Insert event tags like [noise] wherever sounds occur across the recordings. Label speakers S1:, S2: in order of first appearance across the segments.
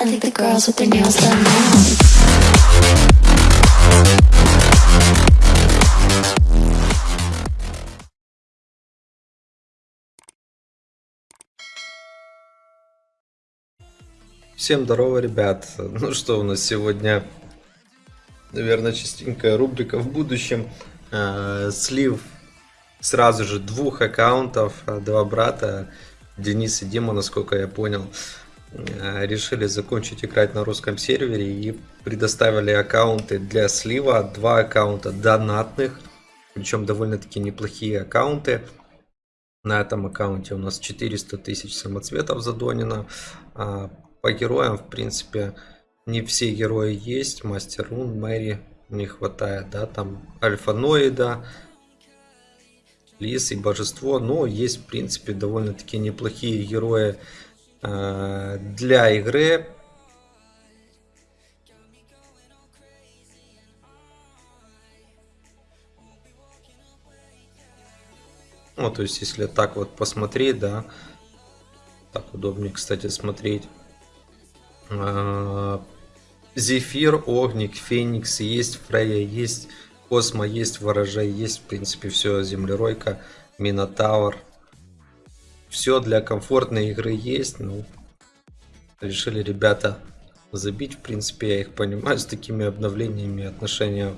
S1: I think the girls with their nails done now.
S2: Всем здорово, ребят. Ну что у нас сегодня, наверное, частенькая рубрика в будущем. Э, слив сразу же двух аккаунтов, э, два брата, Денис и Дима, насколько я понял, решили закончить играть на русском сервере и предоставили аккаунты для слива, два аккаунта донатных, причем довольно-таки неплохие аккаунты. На этом аккаунте у нас 400 тысяч самоцветов задонено. А По героям, в принципе, не все герои есть. Мастер Рун, Мэри не хватает, да, там Альфаноида, Лис и Божество. Но есть, в принципе, довольно-таки неплохие герои э, для игры. Ну, то есть, если так вот посмотреть, да, так удобнее, кстати, смотреть. А, Зефир, Огник, Феникс, есть Фрея, есть Космо, есть Ворожей, есть, в принципе, все, Землеройка, Минотавр. Все для комфортной игры есть, ну, решили ребята забить, в принципе, я их понимаю, с такими обновлениями отношения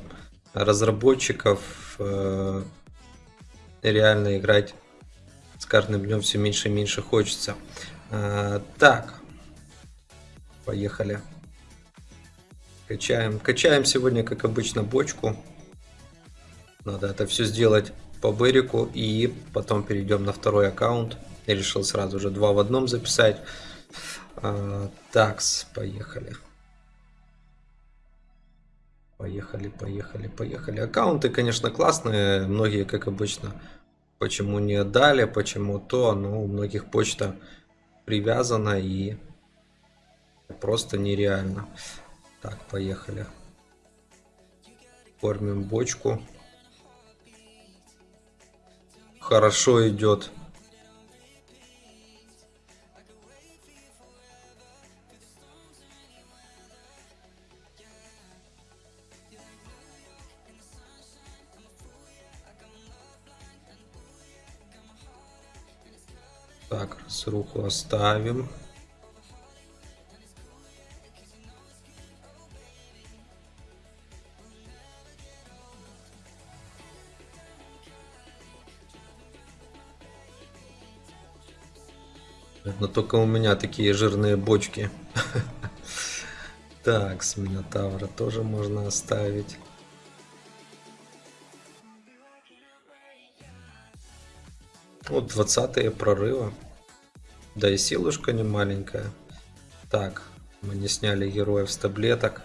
S2: разработчиков, э, реально играть с каждым днем все меньше и меньше хочется. А, так, поехали. Качаем. Качаем сегодня, как обычно, бочку. Надо это все сделать по Берику и потом перейдем на второй аккаунт. Я решил сразу же два в одном записать. А, такс, поехали. Поехали, поехали, поехали. Аккаунты, конечно, классные. Многие, как обычно, почему не отдали, почему то. Но у многих почта привязана и просто нереально. Так, поехали. Кормим бочку. Хорошо идет. Разруху оставим. Но только у меня такие жирные бочки. [laughs] Так, с Минотавра тоже можно оставить. Вот 20 прорыва. Да и силушка не маленькая. Так, мы не сняли героев с таблеток.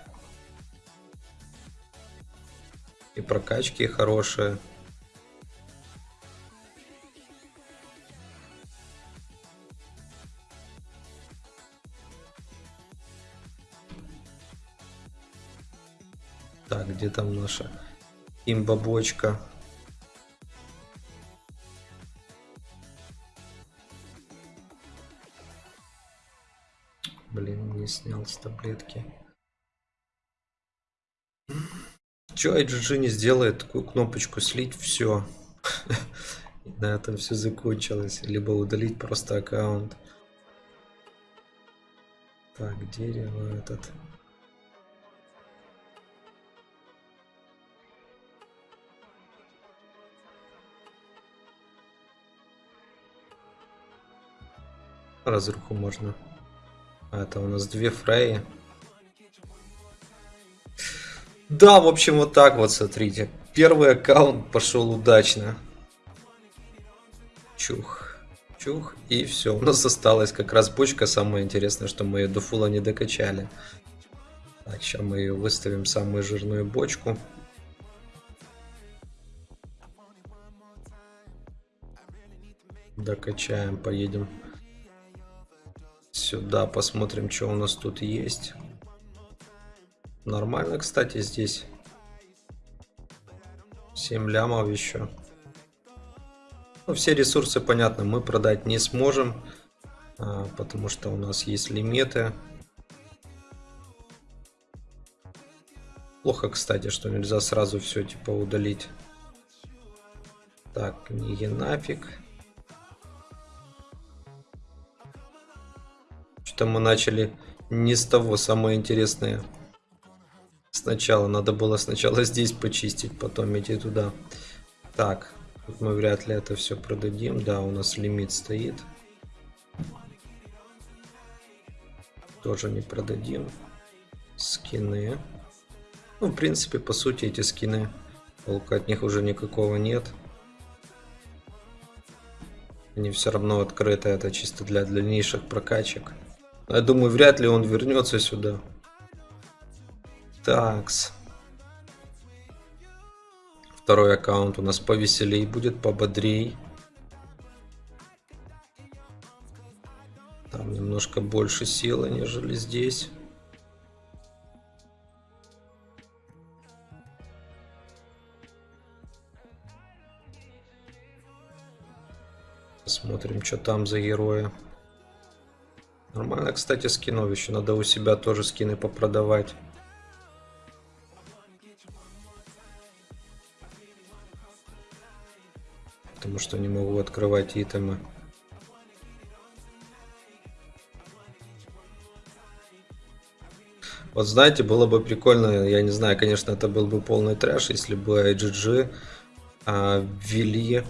S2: И прокачки хорошие. Так, где там наша имбабочка? Не снял с таблетки. Че IGG не сделает такую кнопочку слить, все. [laughs] На этом все закончилось. Либо удалить просто аккаунт. Так, дерево этот. Разруху можно. А это у нас две фреи. Да, в общем, вот так вот, смотрите. Первый аккаунт пошел удачно. Чух. Чух. И все. У нас осталась как раз бочка. Самое интересное, что мы ее до фула не докачали. Так, сейчас мы ее выставим, самую жирную бочку. Докачаем, поедем сюда, посмотрим, что у нас тут есть. Нормально, кстати, здесь. 7 лямов еще. Ну, все ресурсы, понятно, мы продать не сможем, а, потому что у нас есть лимиты. Плохо, кстати, что нельзя сразу все типа удалить. Так, книги нафиг. Что-то мы начали не с того, самое интересное. Сначала надо было сначала здесь почистить, потом идти туда. Так, тут мы вряд ли это все продадим. Да, у нас лимит стоит. Тоже не продадим. Скины. Ну, в принципе, по сути, эти скины, толка от них уже никакого нет. Они все равно открыты, это чисто для дальнейших прокачек. Я думаю, вряд ли он вернется сюда. Такс. Второй аккаунт у нас повеселей будет, пободрей. Там немножко больше силы, нежели здесь. Посмотрим, что там за герои. Нормально, кстати, скинов еще. Надо у себя тоже скины попродавать. Потому что не могу открывать итемы. Вот знаете, было бы прикольно, я не знаю, конечно, это был бы полный трэш, если бы IGG а, ввели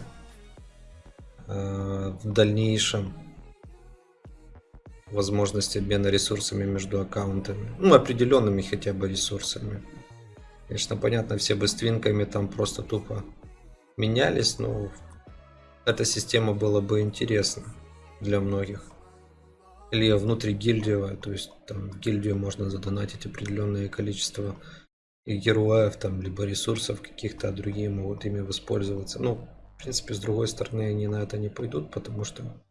S2: Э, в дальнейшем возможность обмена ресурсами между аккаунтами. Ну, определенными хотя бы ресурсами. Конечно, понятно, все бы с твинками там просто тупо менялись, но эта система была бы интересна для многих. Или внутри гильдиевая, то есть там в гильдию можно задонатить определенное количество героев, там, либо ресурсов каких-то, а другие могут ими воспользоваться. Ну, в принципе, с другой стороны, они на это не пойдут, потому что...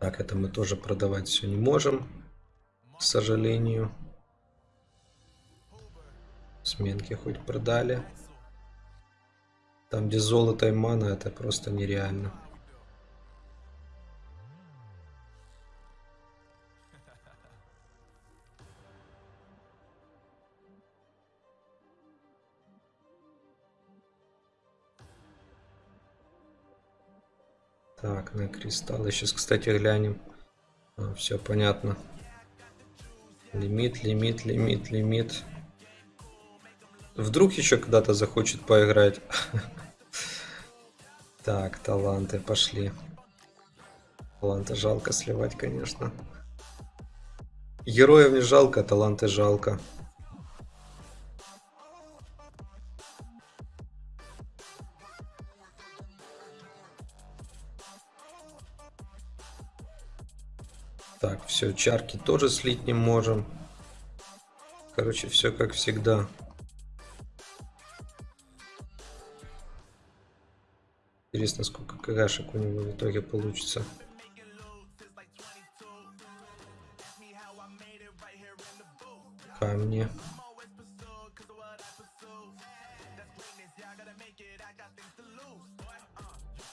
S2: Так, это мы тоже продавать все не можем, к сожалению. Сменки хоть продали. Там, где золото и мана, это просто нереально. Так, на кристаллы. Сейчас, кстати, глянем. А, все понятно. Лимит, лимит, лимит, лимит. Вдруг еще когда-то захочет поиграть. [laughs] Так, таланты пошли. Таланты жалко сливать, конечно. Героев не жалко, таланты жалко. Все, чарки тоже слить не можем. Короче, все как всегда. Интересно, сколько кагашек у него в итоге получится. Камни.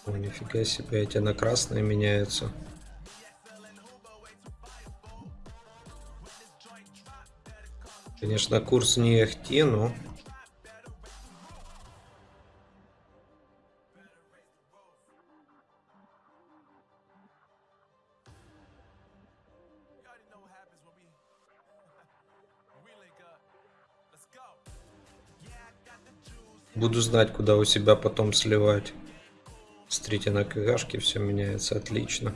S2: О, нифига себе, эти на красные меняются. Конечно, курс не ахти, но... Буду знать, куда у себя потом сливать. Смотрите, на КГшке все меняется отлично.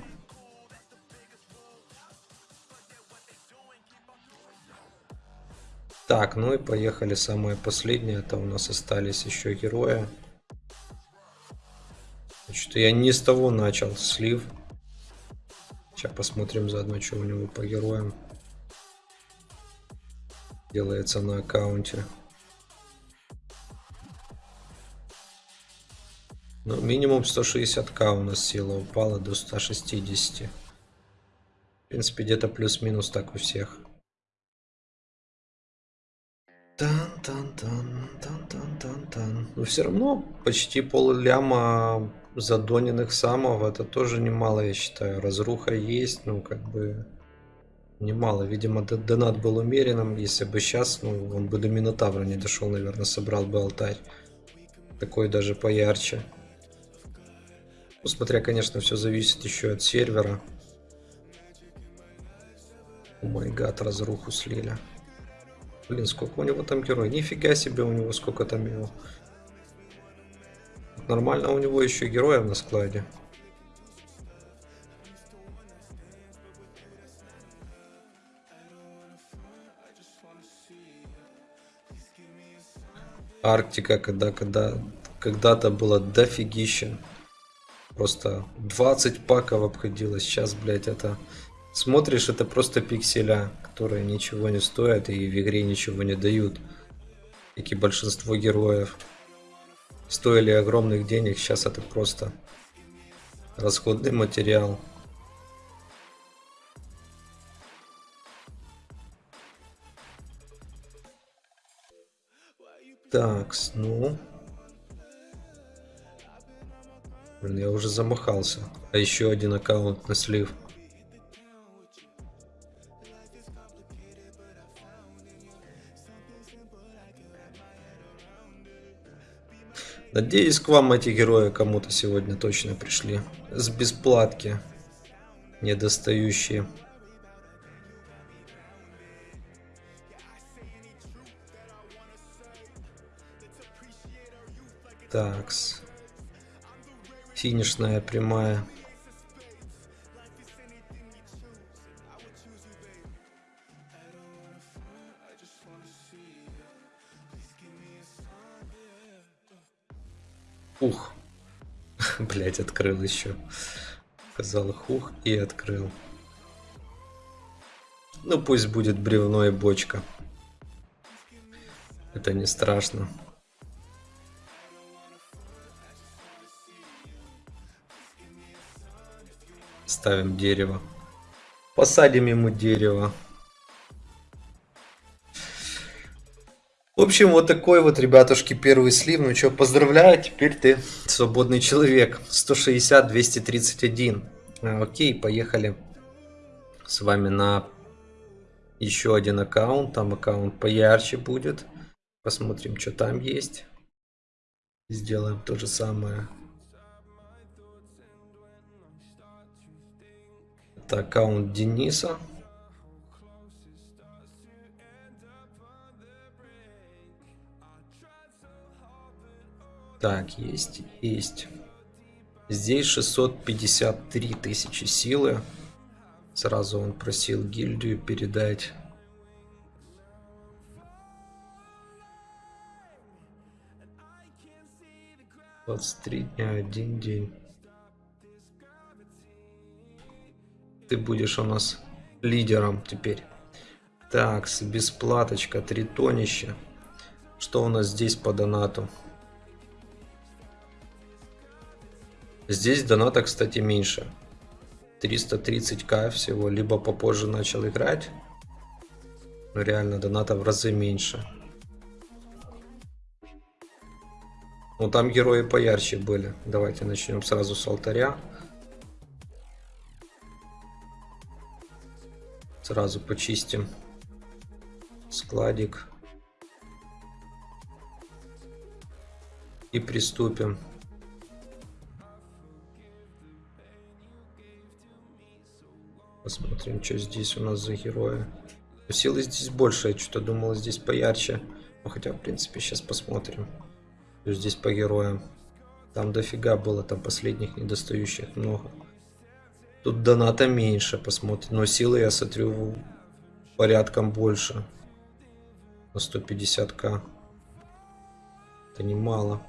S2: Так, ну и поехали самое последнее. Это у нас остались еще герои. Что я не с того начал слив. Сейчас посмотрим заодно, что у него по героям делается на аккаунте. Ну, минимум 160к у нас сила упала до 160. В принципе, где-то плюс-минус так у всех. Тан -тан -тан, тан -тан -тан -тан. Но все равно почти пол ляма задоненных самов это тоже немало, я считаю. Разруха есть, ну как бы Немало. Видимо, донат был умеренным. Если бы сейчас, ну, он бы до Минотавра не дошел, наверное, собрал бы алтарь. Такой даже поярче. Ну, смотря, конечно, все зависит еще от сервера. О май гад, разруху слили. Блин, сколько у него там герой? Нифига себе у него сколько там его. Нормально у него еще героев на складе. Арктика, когда, когда когда-то было дофигища. Просто 20 паков обходилось. Сейчас, блядь, это... Смотришь, это просто пикселя, которые ничего не стоят и в игре ничего не дают. Как и большинство героев. Стоили огромных денег, сейчас это просто расходный материал. Так, ну... Блин, я уже замахался. А еще один аккаунт на слив. Надеюсь, к вам эти герои кому-то сегодня точно пришли. С бесплатки. Недостающие. Такс. Финишная прямая. Ух. [laughs] Блять, открыл еще. Сказал хух и открыл. Ну пусть будет бревно и бочка. Это не страшно. Ставим дерево. Посадим ему дерево. В общем, вот такой вот, ребятушки, первый слив. Ну что, поздравляю, теперь ты свободный человек. 160-231. А, окей, поехали с вами на еще один аккаунт. Там аккаунт поярче будет. Посмотрим, что там есть. Сделаем то же самое. Это аккаунт Дениса. Так, есть, есть. Здесь 653 тысячи силы. Сразу он просил гильдию передать. Двадцать три дня, один день. Ты будешь у нас лидером теперь. Так, бесплаточка, три тонища. Что у нас здесь по донату? Здесь доната, кстати, меньше. 330к всего. Либо попозже начал играть. Но реально доната в разы меньше. Ну там герои поярче были. Давайте начнем сразу с алтаря. Сразу почистим складик. И приступим. Посмотрим, что здесь у нас за герои. Силы здесь больше, я что-то думал, здесь поярче. Ну, хотя, в принципе, сейчас посмотрим. Что здесь по героям. Там дофига было, там последних недостающих много. Тут доната меньше, посмотрим. Но силы, я смотрю, порядком больше. На 150к. Это немало.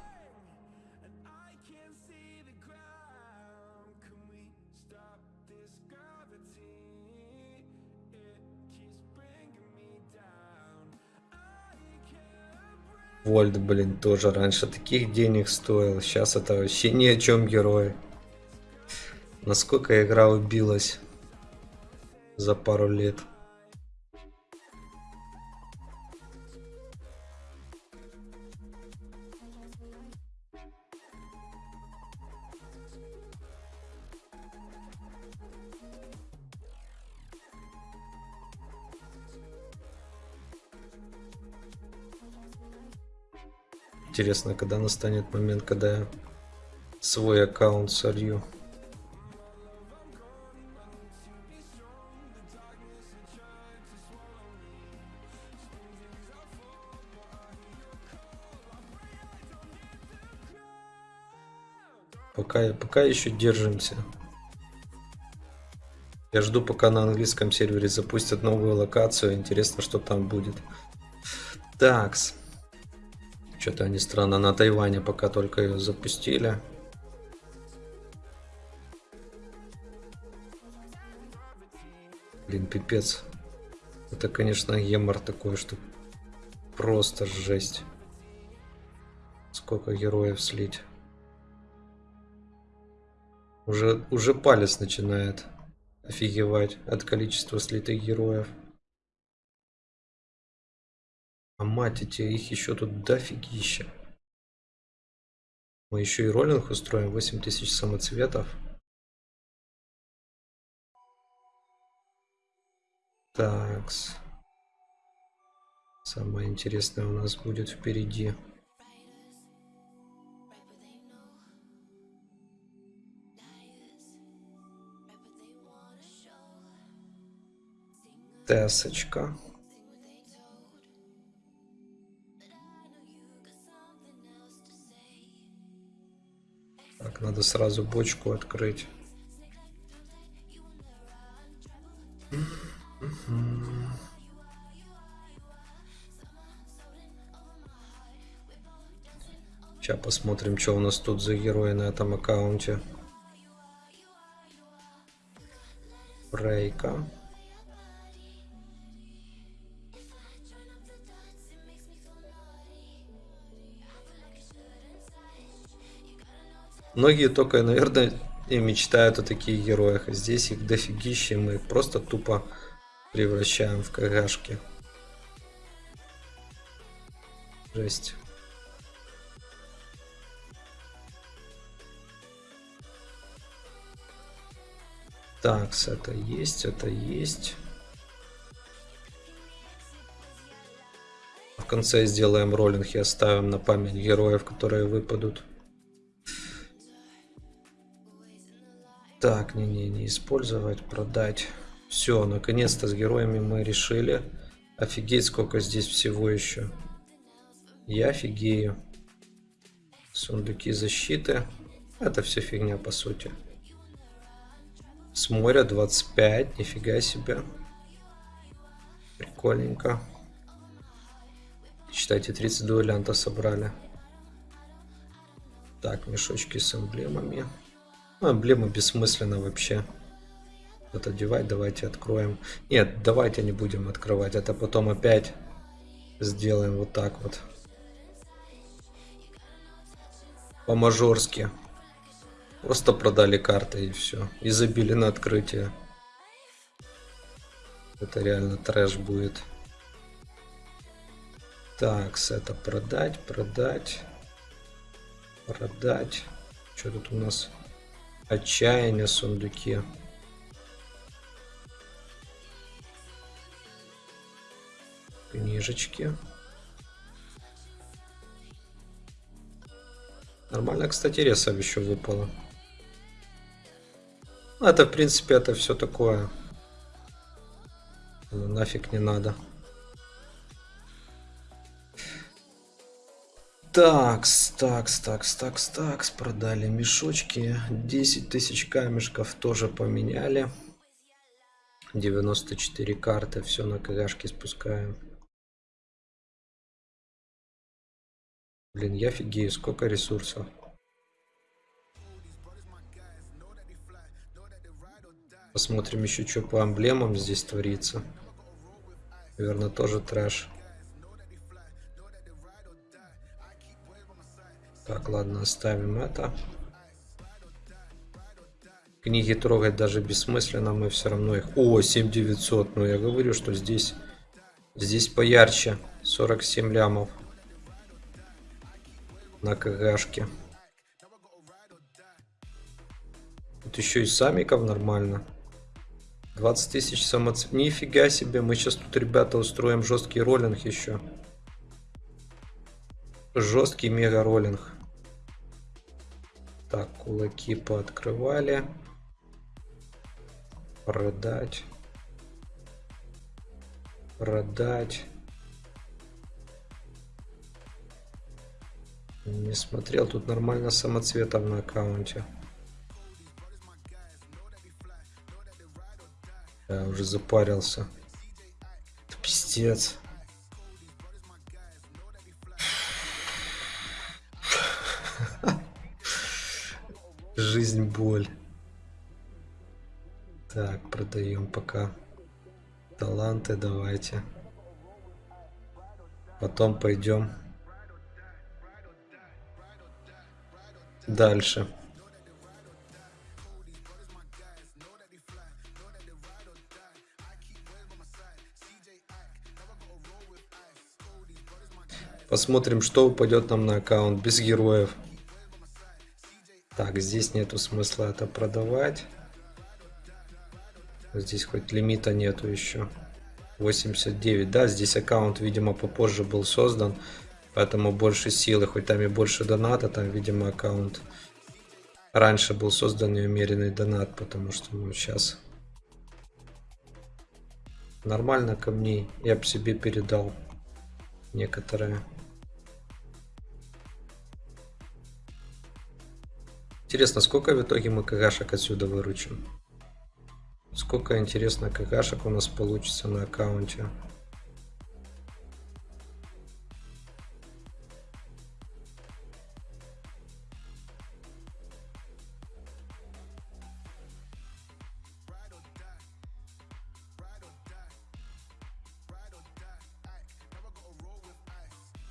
S2: Вольт, блин, тоже раньше таких денег стоил. Сейчас это вообще ни о чем герой. Насколько игра убилась за пару лет. Интересно, когда настанет момент, когда я свой аккаунт солью. Пока, пока еще держимся. Я жду, пока на английском сервере запустят новую локацию. Интересно, что там будет. Такс. Что-то они странно на Тайване пока только ее запустили. Блин, пипец. Это, конечно, гемор такой, что просто жесть. Сколько героев слить. Уже, уже палец начинает офигевать от количества слитых героев. Мать эти, их еще тут дофигища. Мы еще и роллинг устроим, 8000 самоцветов. Такс. Самое интересное у нас будет впереди. Тесочка. Так, надо сразу бочку открыть. Сейчас посмотрим, что у нас тут за герои на этом аккаунте. Брейка. Многие только, наверное, и мечтают о таких героях. А здесь их дофигища, мы просто тупо превращаем в кагашки. Жесть. Так, это есть, это есть. В конце сделаем роллинг и оставим на память героев, которые выпадут. Так, не-не, не использовать, продать. Все, наконец-то с героями мы решили. Офигеть, сколько здесь всего еще. Я офигею. Сундуки защиты. Это все фигня, по сути. С моря 25, нифига себе. Прикольненько. Считайте, 30 дуэлянта собрали. Так, мешочки с эмблемами. Ну, эмблемы бессмысленно вообще. Вот одевать, давайте откроем. Нет, давайте не будем открывать. Это потом опять сделаем вот так вот. По-мажорски. Просто продали карты и все. И забили на открытие. Это реально трэш будет. Так, это продать, продать, продать. Что тут у нас? Отчаяние сундуки. Книжечки. Нормально, кстати, ресов еще выпало. Ну, это, в принципе, это все такое. Нафиг не надо. Такс, такс, такс, такс, такс. Продали мешочки. 10 тысяч камешков тоже поменяли. 94 карты. Все на кагашки спускаем. Блин, я офигею, сколько ресурсов. Посмотрим еще, что по эмблемам здесь творится. Наверное, тоже трэш. Так, ладно, оставим это. Книги трогать даже бессмысленно, мы все равно их... О, 7900, ну я говорю, что здесь... Здесь поярче. 47 лямов. На КГшке. Тут еще и самиков нормально. 20 тысяч самоцеп... Нифига себе, мы сейчас тут, ребята, устроим жесткий роллинг еще. Жесткий мега роллинг. Так, кулаки пооткрывали. Продать. Продать. Не смотрел, тут нормально самоцветов на аккаунте. Я уже запарился. Это пиздец. Жизнь боль. Так, продаем пока таланты, давайте. Потом пойдем дальше. Посмотрим, что упадет нам на аккаунт без героев. Так, здесь нету смысла это продавать. Здесь хоть лимита нету еще. 89. Да, здесь аккаунт, видимо, попозже был создан. Поэтому больше силы, хоть там и больше доната, там, видимо, аккаунт раньше был создан неумеренный донат, потому что, ну, сейчас нормально камней я бы себе передал некоторые. Интересно, сколько в итоге мы кагашек отсюда выручим? Сколько, интересно, кагашек у нас получится на аккаунте?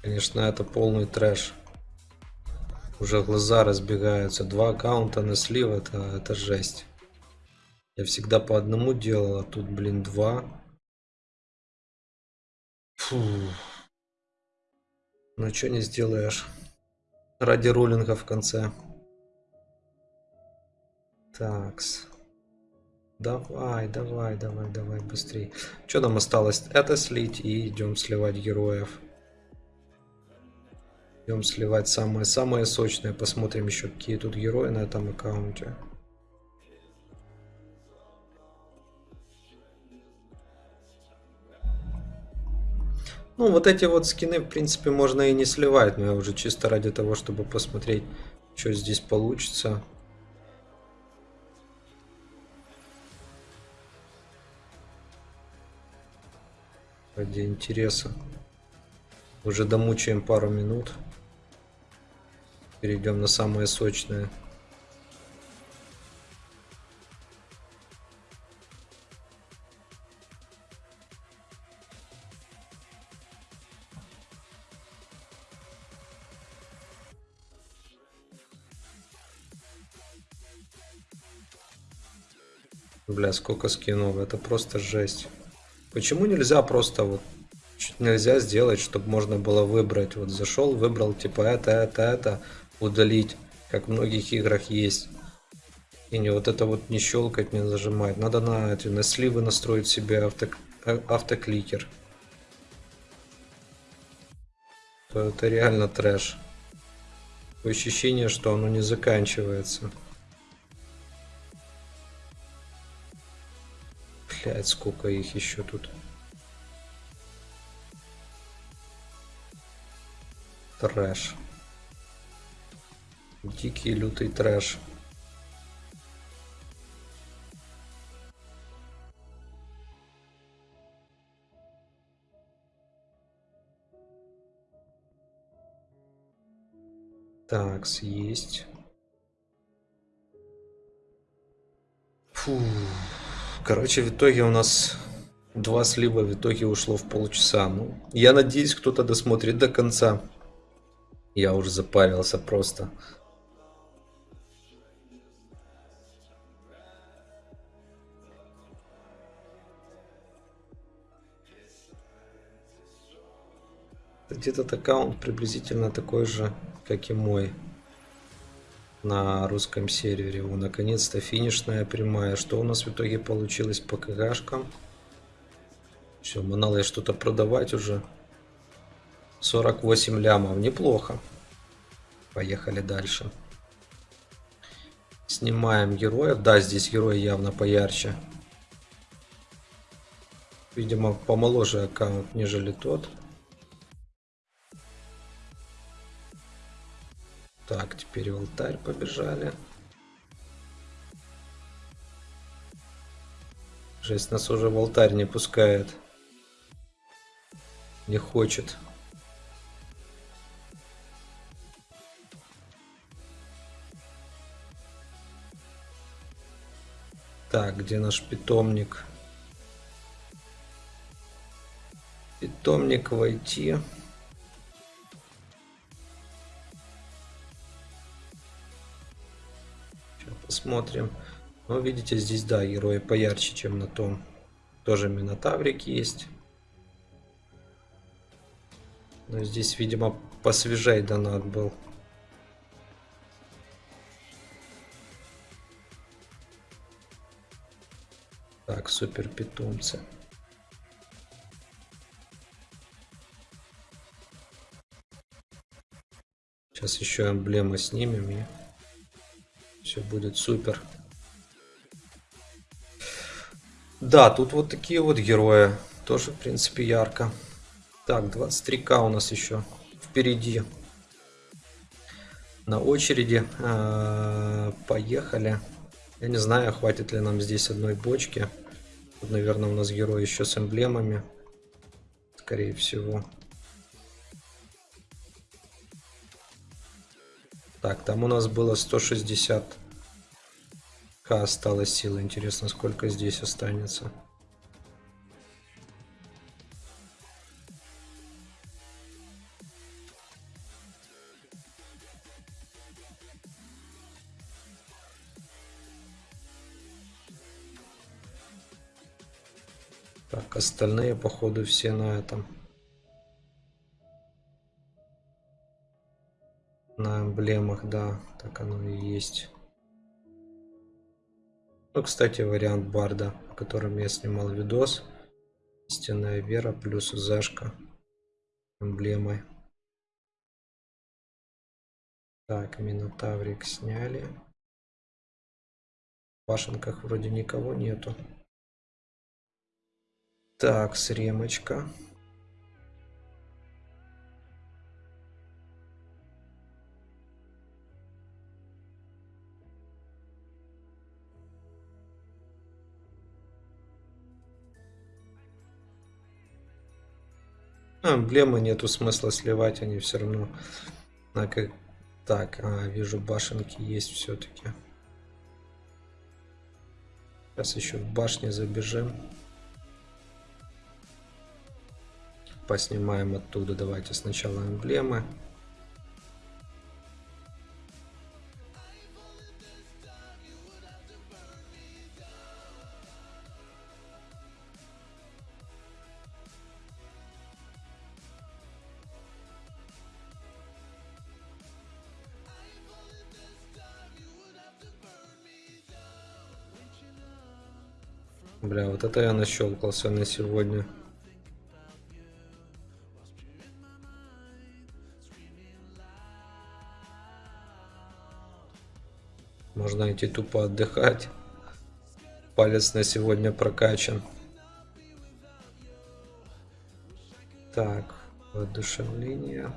S2: Конечно, это полный трэш. Уже глаза разбегаются. Два аккаунта на слив, это, это жесть. Я всегда по одному делал, а тут, блин, два. Фу. Ну, что не сделаешь. Ради роллинга в конце. Такс. Давай, давай, давай, давай, быстрее. Что нам осталось? Это слить и идем сливать героев. Идем сливать самое-самое сочное. Посмотрим еще, какие тут герои на этом аккаунте. Ну, вот эти вот скины, в принципе, можно и не сливать, но я уже чисто ради того, чтобы посмотреть, что здесь получится. Ради интереса. Уже домучаем пару минут. Перейдем на самое сочное. Бля, сколько скинов, это просто жесть. Почему нельзя просто вот чуть нельзя сделать, чтобы можно было выбрать. Вот зашел, выбрал типа это, это, это, удалить, как в многих играх есть. И не вот это вот не щелкать, не зажимать. Надо на эти на сливы настроить себе авто, а, автокликер. То это реально трэш. Такое ощущение, что оно не заканчивается. Блять, сколько их еще тут. Трэш. Дикий лютый трэш. Так, есть. Фу. Короче, в итоге у нас два слива в итоге ушло в полчаса. Ну, я надеюсь, кто-то досмотрит до конца. Я уже запарился просто. Этот аккаунт приблизительно такой же, как и мой на русском сервере. У наконец-то финишная прямая. Что у нас в итоге получилось по КГшкам? Все, манал я что-то продавать уже. 48 лямов. Неплохо. Поехали дальше. Снимаем героев. Да, здесь герои явно поярче. Видимо, помоложе аккаунт, нежели тот. Так, теперь в алтарь побежали. Жесть, нас уже в алтарь не пускает. Не хочет. Так, где наш питомник? Питомник войти. Посмотрим. Ну, видите, здесь, да, герои поярче, чем на том. Тоже Минотаврик есть. Но здесь, видимо, посвежей донат был. Так, супер питомцы. Сейчас еще эмблемы снимем и все будет супер. Да, тут вот такие вот герои. Тоже, в принципе, ярко. Так, 23к у нас еще впереди. На очереди. А, поехали. Я не знаю, хватит ли нам здесь одной бочки. Тут, наверное, у нас герой еще с эмблемами. Скорее всего. Так, там у нас было 160 к осталось силы. Интересно, сколько здесь останется. Так, остальные, походу, все на этом. На эмблемах, да, так оно и есть. Ну, кстати, вариант Барда, о котором я снимал видос. Истинная вера плюс зашка эмблемой. Так, Минотаврик сняли. В башенках вроде никого нету. Так, сремочка. А, эмблемы нету смысла сливать, они все равно. Так, а, вижу башенки есть все-таки. Сейчас еще в башне забежим. Поснимаем оттуда. Давайте сначала эмблемы. Бля, вот это я нащелкался на сегодня. Можно идти тупо отдыхать. Палец на сегодня прокачан. Так, воодушевление.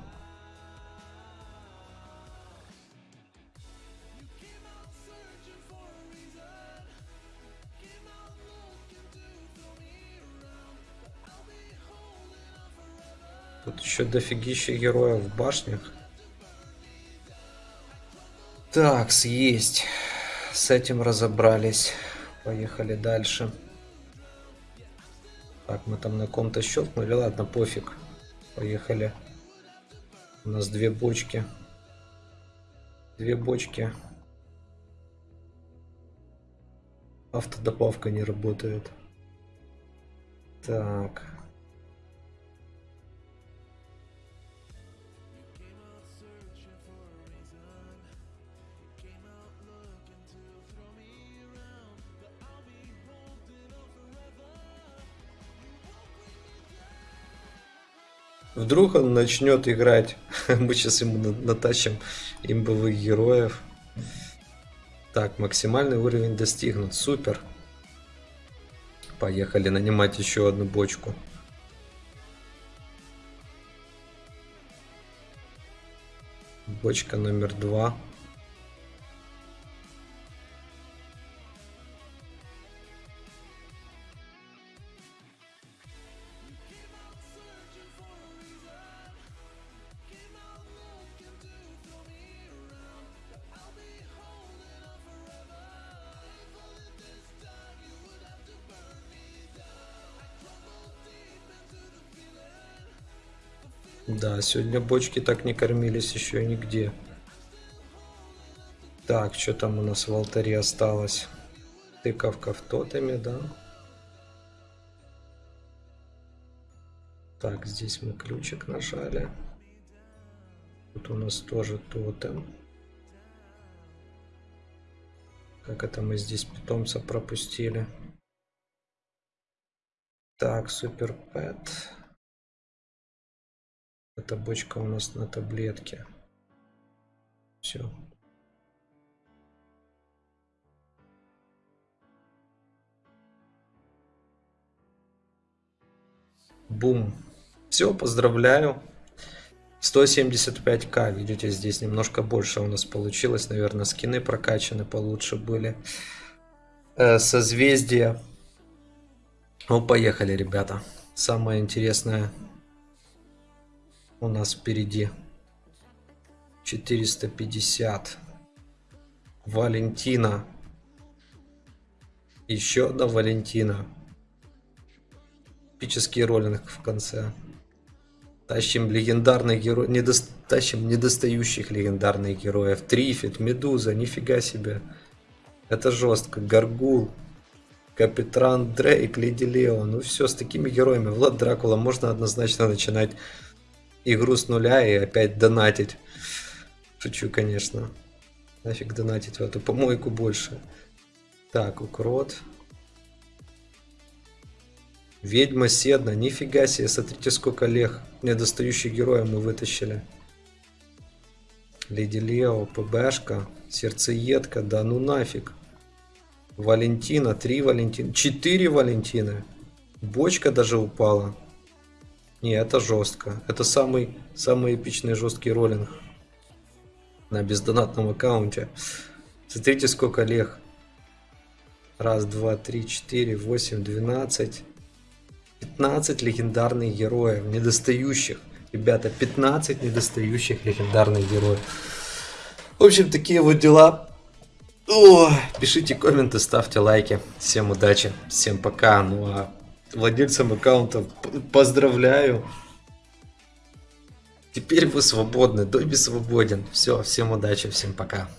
S2: Тут еще дофигища героев в башнях. Так, съесть. С этим разобрались. Поехали дальше. Так, мы там на ком-то щелкнули. Ладно, пофиг. Поехали. У нас две бочки. Две бочки. Автодобавка не работает. Так. Вдруг он начнет играть. [laughs] Мы сейчас ему на- натащим имбовых героев. Так, максимальный уровень достигнут. Супер. Поехали нанимать еще одну бочку. Бочка номер два. Сегодня бочки так не кормились еще нигде. Так, что там у нас в алтаре осталось? Тыковка в тотеме, да? Так, здесь мы ключик нажали. Тут у нас тоже тотем. Как это мы здесь питомца пропустили? Так, супер пэт. Эта бочка у нас на таблетке. Все. Бум. Все, поздравляю. 175к, видите, здесь немножко больше у нас получилось. Наверное, скины прокачаны получше были. Э, созвездие. Ну, поехали, ребята. Самое интересное у нас впереди. 450. Валентина. Еще одна Валентина. Эпический роллинг в конце. Тащим легендарных героев. Недо... Тащим недостающих легендарных героев. Трифит, Медуза, нифига себе. Это жестко. Гаргул. Капитан Дрейк, Леди Лео. Ну все, с такими героями. Влад Дракула можно однозначно начинать игру с нуля и опять донатить. Шучу, конечно. Нафиг донатить в эту помойку больше. Так, укрот. Ведьма Седна, нифига себе, смотрите сколько лег недостающих героя мы вытащили. Леди Лео, ПБшка, Сердцеедка, да ну нафиг. Валентина, три Валентина, четыре Валентины. Бочка даже упала. Не, это жестко. Это самый, самый эпичный жесткий роллинг на бездонатном аккаунте. Смотрите, сколько лег. Раз, два, три, четыре, восемь, двенадцать. 15 легендарных героев, недостающих. Ребята, 15 недостающих легендарных героев. В общем, такие вот дела. О, пишите комменты, ставьте лайки. Всем удачи, всем пока. Ну а владельцам аккаунта поздравляю. Теперь вы свободны, Добби свободен. Все, всем удачи, всем пока.